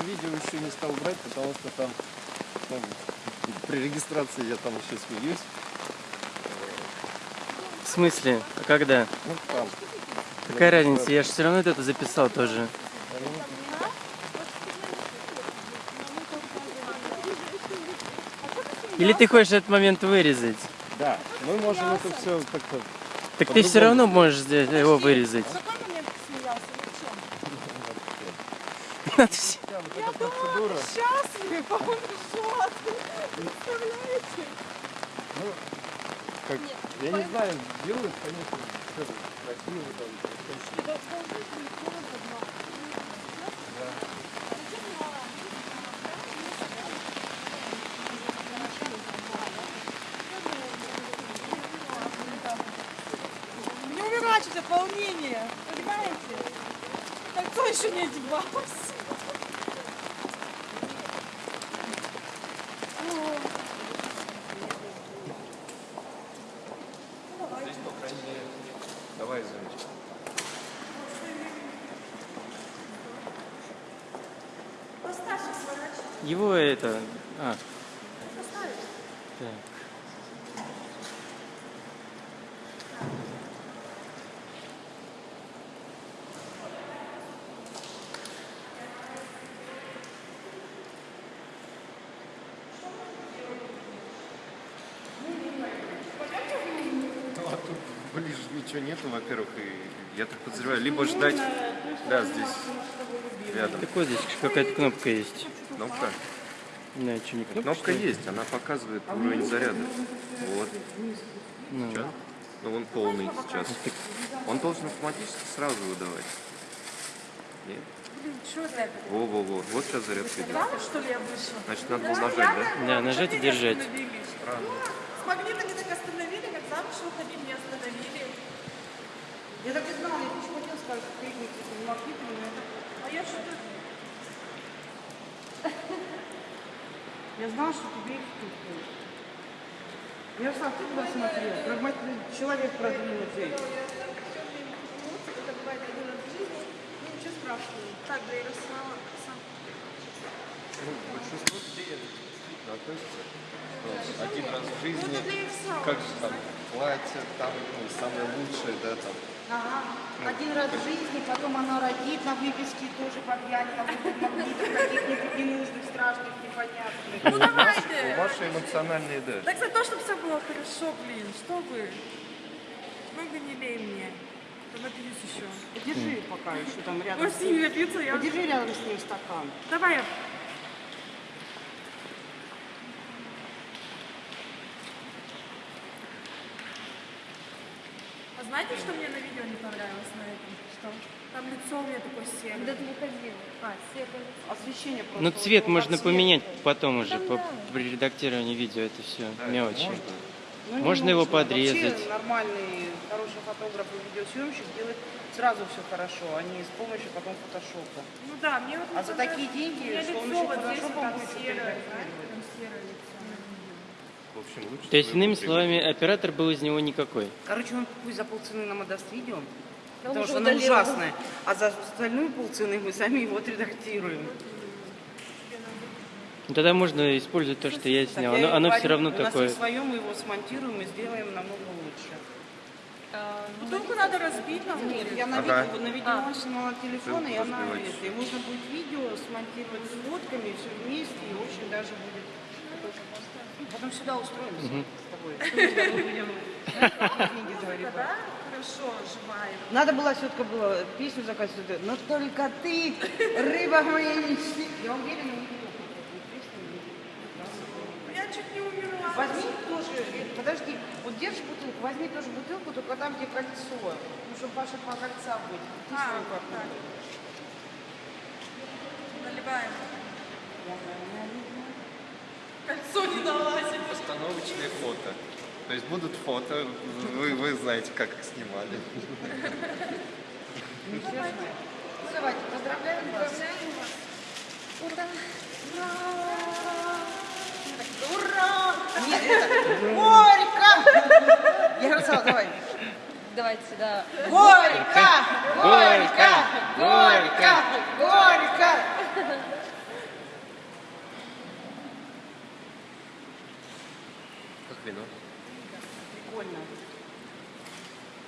Я видео еще не стал брать, потому что там, там при регистрации я там еще смеюсь. В смысле? А когда? Ну там. Какая разница? Я же все равно это записал тоже. Или ты хочешь этот момент вырезать? Да, мы можем это все как-то... Так ты все равно можешь его вырезать. В какой все- Да, эта процедура. Счастлив, а он ржет. Представляете? Ну, как, я не знаю, делают, конечно, всё красиво там. Не умирать от волнения, понимаете? Кольцо еще не одевалось. Здесь, по крайней мере, давай, сворачивай. Его это... А, так. Ничего нету, во-первых, и я так подозреваю, либо ждать, да, здесь рядом. Так вот здесь какая-то кнопка есть. Кнопка. Не знаю, что не кнопка. Кнопка что есть, она показывает уровень заряда. Вот. Ну, Чё? Ну, он полный сейчас. Он должен автоматически сразу выдавать. Нет? Что? Во-во-во. Вот сейчас зарядка идет. Что? Значит, надо было нажать, да? Да, нажать и держать. С магнитами так остановили, как замуж выходить не остановили. Я так и знала, я почему хотела сказать, что кликните, не могли, но это... А я что-то... Я знала, что тебе их тут. Ярослав, ты куда смотрел? Прагматичный человек продвинутый. Это бывает один раз в жизни. Ну, ничего страшного. Так, да, Ярослава, сам. Ну, большинство людей это действительно относится, что один раз в Ну, жизни, как же там, платье, там, ну, самое лучшее, да, там. Ага. Один раз в жизни, потом она родит на выписке тоже подъянет, там будет магнитов каких-нибудь ненужных, страшных, непонятных. Ну, давайте. вашей эмоциональные, да. Так за то, чтобы все было хорошо, блин. Что вы? Много не лей мне. Там напьюсь еще. Подержи пока еще там рядом. С ними напьются, я... Подержи рядом с ним стакан. Давай я... знаете, что мне на видео не понравилось на этом? Что? Там лицо у меня такое серое. Когда ты выходила. А, серое. Освещение просто. Ну, цвет вот, можно цвет. поменять потом уже, по, при редактировании видео, это все мелочи. Можно? Ну, Можно его нужно. подрезать. Вообще нормальный, хороший фотограф и видеосъемщик делает сразу все хорошо, а не с помощью потом фотошопа. Ну да, мне вот... А за такие деньги с помощью вот фотошопа там будет серое, там серое лицо. Общем, лучше. То есть, иными словами, оператор был из него никакой. Короче, он пусть за полцены нам отдаст видео, он потому что оно ужасное. А за остальную полцены мы сами его отредактируем. Ну, Тогда можно использовать то, что я снял. я Оно, все равно У нас такое. есть свое, мы его смонтируем и сделаем намного лучше. А, ну, Бутылку надо разбить на Нет, будет. я на Ага. видео, на видео снимала телефон, и она это. И можно будет видео смонтировать с фотками, все вместе, и очень даже будет. Потом сюда устроимся с тобой. Да? Хорошо, живая. Надо было все-таки было песню заказывать. Но только ты, рыба моя мечты. Я уверена. Я чуть не умерла. Возьми тоже, подожди, вот держишь бутылку, возьми тоже бутылку, только там, где кольцо. Ну, чтобы ваши по кольца будет. Ты А, так. Наливаем. Не налазит. Постановочные фото. То есть будут фото, вы, вы знаете, как их снимали. Ну, давайте, поздравляем вас. Ура! Ура! Нет, это горько! Ярослав, давай. Давайте, да. Горько! вино. Прикольно.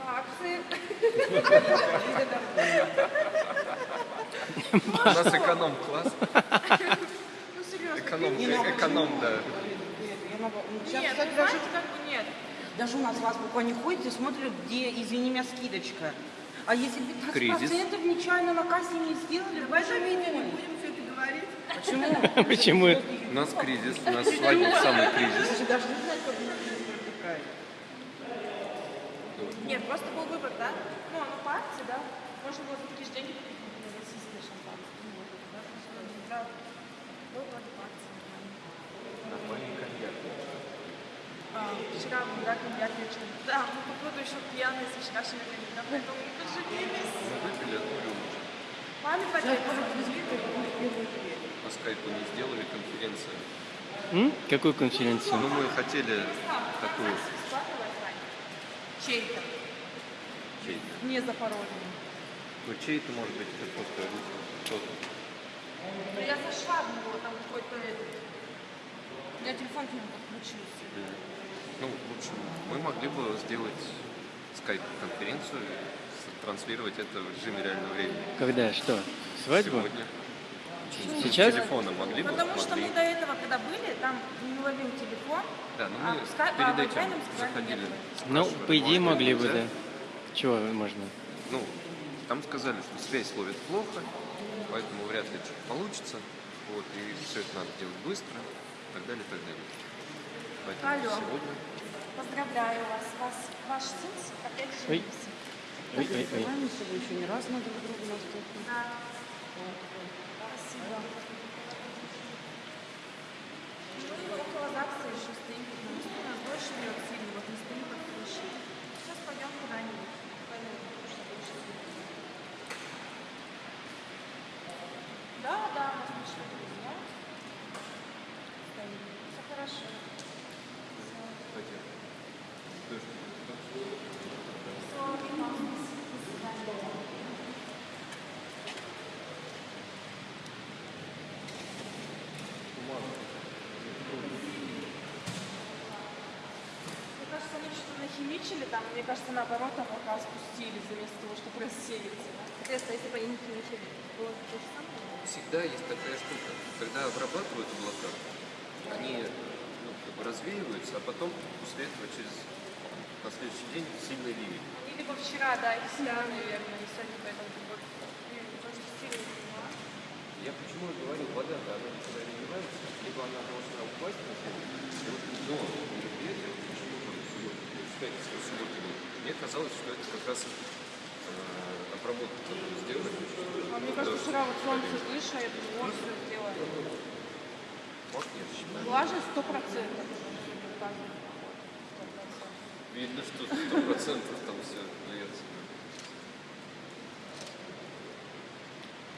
Акции. У нас эконом-класс. Ну, серьезно. Эконом, Не, ну, э- эконом, да. Нет, я наоборот. Ну, Сейчас, Нет, кстати, даже, знаете, как бы нет. даже у нас в азбуку они ходят и смотрят, где, извини меня, скидочка. А если 15% Кризис. нечаянно на кассе не сделали, в этом не Будем все это говорить. Почему? Почему? У нас кризис, у нас свадьба самый кризис. Вы же даже не знаете, как. Нет, просто был выбор, да? Ну, оно по акции, да? Можно было за такие же деньги купить например, российское шампанское. Ну, вот это, да? Просто да, был вроде по акции. А, вчера мы, да, вечером. Да, мы походу еще пьяные со вчерашнего да, поэтому мы поженились. Мы выпили одну рюмку. Маме поделали. По скайпу не сделали конференцию. М? Какую конференцию? Ну, мы хотели такую Чей-то. чей-то. Не запорожный. Ну, чей-то, может быть, это просто кто-то. Ну, я зашла в него, там какой-то этот. У меня телефон к нему подключился. Ну, в общем, мы могли бы сделать скайп-конференцию, транслировать это в режиме реального времени. Когда? Что? Свадьбу? Сегодня. Сейчас? Телефона могли бы? Потому что Могли. мы до этого, когда были, там не ловил телефон. Да, ну а мы в скайп- а перед в этим заходили. Ну, по идее, могли бы, да. Чего можно? Ну, там сказали, что связь ловит плохо, поэтому вряд ли что-то получится. Вот, и все это надо делать быстро, и так далее, и так далее. Поэтому Алло. сегодня Поздравляю вас. вас ваш сын опять женился. Ой, ой, ой. Мы еще не раз на друг друга наступим. Да. Спасибо. Ну и около ЗАГСа еще стоим, потому что у нас дождь льет сильно, вот мы стоим под крышей. Сейчас пойдем куда-нибудь. Пойдем, потому что дождь сильно. Да, да, у нас пришли друзья. Стоим. Все хорошо. пойдем. Все, до свидания. Мне кажется, они что-то нахимичили там, мне кажется, наоборот, облака спустились вместо того, чтобы рассеяться. Соответственно, если бы они не химичили, было бы то же самое. Всегда есть такая штука, когда обрабатывают облака, они ну, как бы развеиваются, а потом после этого через на следующий день сильный ливень. Они либо вчера, да, и вчера, наверное, и сегодня поэтому ну, тоже сильно поняла. Я почему и говорю, вода она никуда не девается, либо она должна упасть на землю, и вот до мероприятия, почему там суббота был, мне казалось, что это как раз э, обработку такую сделали. А мне кажется, вчера вот солнце выше, я думаю, вот все сделали. Может, нет, считаю. Влажность сто процентов. Видно, что сто процентов там все льется.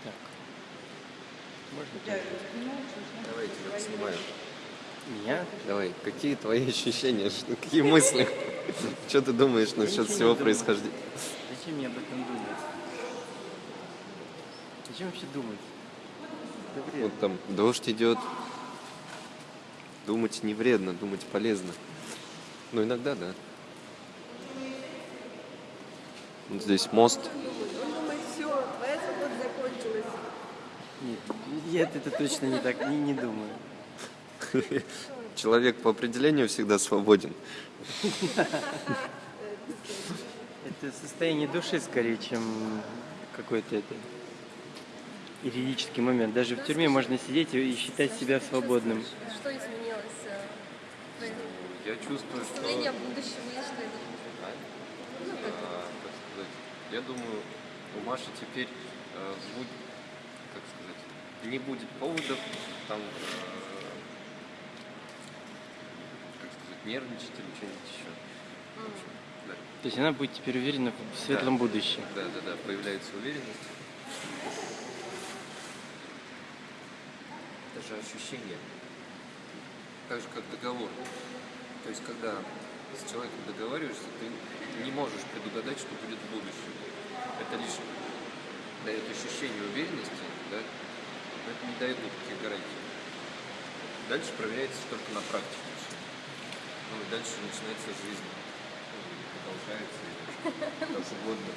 Так. Можно? Я снимаю, что Давай, я снимаю. Меня? Давай, какие твои ощущения, какие мысли? Что ты думаешь насчет всего происхождения? Зачем мне об этом думать? Зачем вообще думать? Вот там дождь идет. Думать не вредно, думать полезно. Ну, иногда, да. Вот здесь мост. Нет, нет, это точно не так, не, не думаю. Человек по определению всегда свободен. Это состояние души скорее, чем какой-то это юридический момент. Даже в тюрьме можно сидеть и считать себя свободным. Что изменилось? э, в твоем Я чувствую, что... представлении о будущем и что это? а, я думаю, у Маши теперь э, будет, как сказать, не будет поводов там, э, как сказать, нервничать или что-нибудь еще. В общем, да. То есть она будет теперь уверена в светлом будущем. Да, да, да, появляется уверенность. Даже ощущение, так же как договор. То есть, когда с человеком договариваешься, ты не можешь предугадать, что будет в будущем. Это лишь дает ощущение уверенности, да, но это не дает никаких гарантий. Дальше проверяется только на практике Ну, и дальше начинается жизнь. Продолжается и как угодно.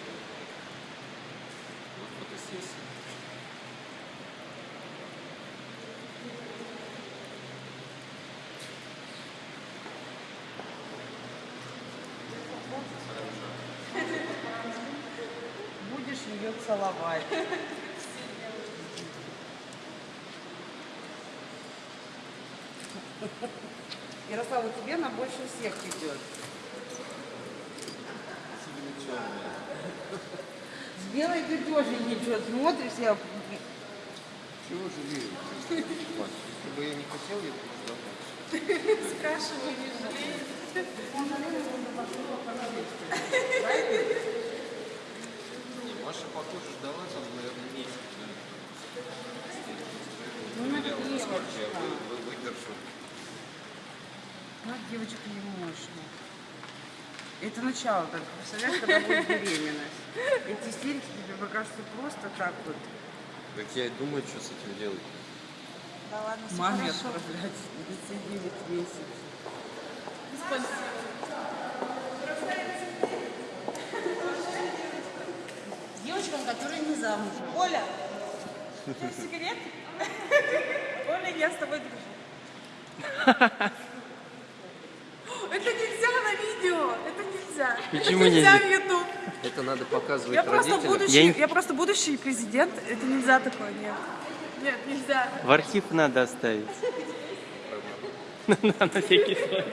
Вот фотосессия. Будешь ее целовать. Ярослава, тебе на больше всех идет. С белой ты тоже ничего смотришь, я Чего жалею? Маш, Если бы я не хотел, я бы не. Спрашиваю, не жалею. Не, Маша, похоже, ждала там, наверное, месяц. Ну, она я девочка. вы- вы- выдержу. Ну, девочка не мощно. Это начало только. Представляешь, когда будет беременность. Эти истерики тебе покажутся просто так вот. Так я и думаю, что с этим делать. Да ладно, все Маме хорошо. отправлять на 9 месяцев. Девочкам, которые не замужем. Оля, сигарет? Оля, я с тобой дружу. Это нельзя на видео, это нельзя. Почему это нельзя? нельзя? в YouTube. Это надо показывать Я просто, родителям. будущий, Я я, просто будущий президент, это нельзя такое, нет. Нет, нельзя. В архив надо оставить. На всякий случай.